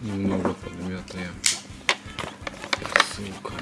немного подмятые. Сука.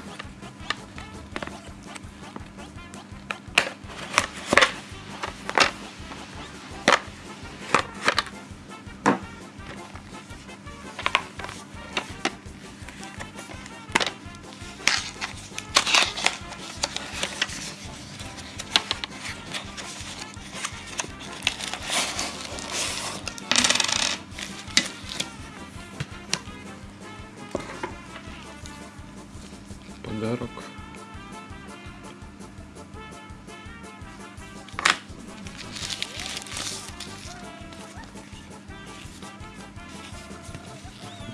подарок.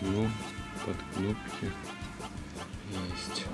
Ну, под кнопки есть.